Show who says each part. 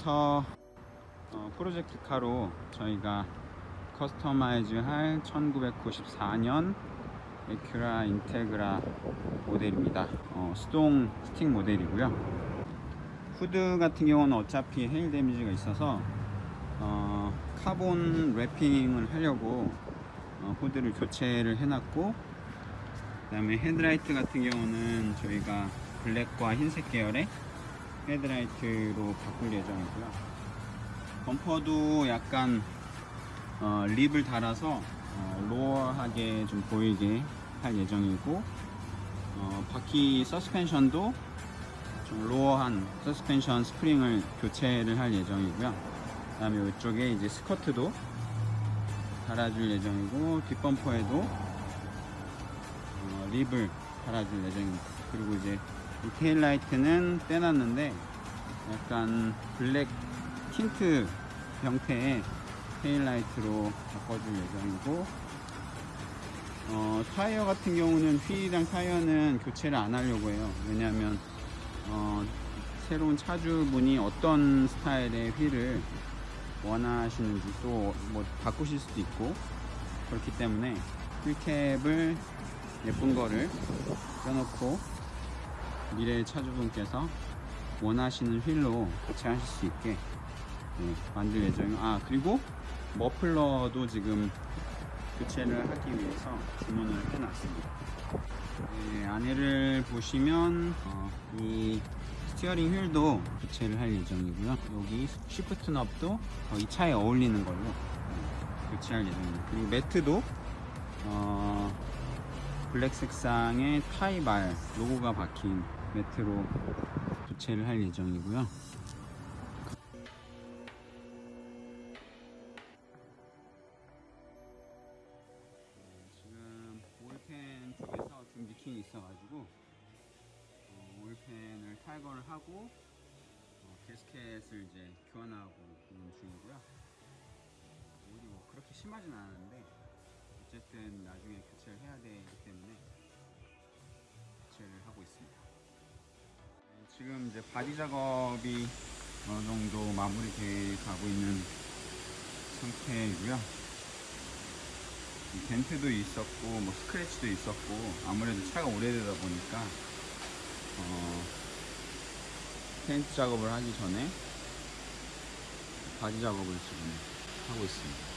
Speaker 1: 전부터 어, project car로 저희가 customize 할 1994년 Acura Integra 모델입니다. 어, 수동 스틱 모델이고요. 후드 같은 경우는 어차피 hail damage가 있어서 어, carbon wrapping을 하려고 어, 후드를 교체를 해놨고 그 다음에 헤드라이트 같은 경우는 저희가 블랙과 흰색 계열의 헤드라이트로 바꿀 예정이고요. 범퍼도 약간 어, lip을 달아서 어, lower하게 좀 보이게 할 예정이고 어, 바퀴 서스펜션도 좀 lower한 서스펜션 스프링을 교체를 할 예정이고요. 그 다음에 이쪽에 이제 스커트도 달아줄 예정이고 뒷범퍼에도 어, lip을 달아줄 예정입니다. 그리고 이제 이 tail light는 떼놨는데 약간 black tint 형태의 tail light로 바꿔줄 예정이고 어, 타이어 같은 경우는 휠이랑 타이어는 교체를 안 하려고 해요. 왜냐하면 어, 새로운 차주분이 어떤 스타일의 휠을 원하시는지 또 뭐 바꾸실 수도 있고 그렇기 때문에 wheel cap을 예쁜 거를 껴놓고 미래의 차주분께서 원하시는 휠로 교체하실 수 있게 네, 만들 예정이고 아 그리고 머플러도 지금 교체를 하기 위해서 주문을 해놨습니다. 네, 안에를 보시면 어, 이 steering wheel도 교체를 할 예정이고요. 여기 shift knob도 어, 이 차에 어울리는 걸로 네, 교체할 예정입니다. 그리고 매트도 어, 블랙 색상의 타이발 로고가 박힌 매트로 교체를 할 예정이고요. 지금 오일팬 쪽에서 좀 리킹이 있어가지고 어, 오일팬을 탈거를 하고 어, 게스켓을 이제 교환하고 있는 중이고요. 오일이 뭐 그렇게 심하진 않은데 어쨌든 나중에 교체를 해야 되기 때문에 교체를 하고 있습니다. 네, 지금 이제 body 작업이 어느 정도 마무리돼 가고 있는 상태이고요. 이 dent도 있었고 뭐 scratch도 있었고 아무래도 차가 오래되다 보니까 어, 페인트 작업을 하기 전에 바디 작업을 지금 하고 있습니다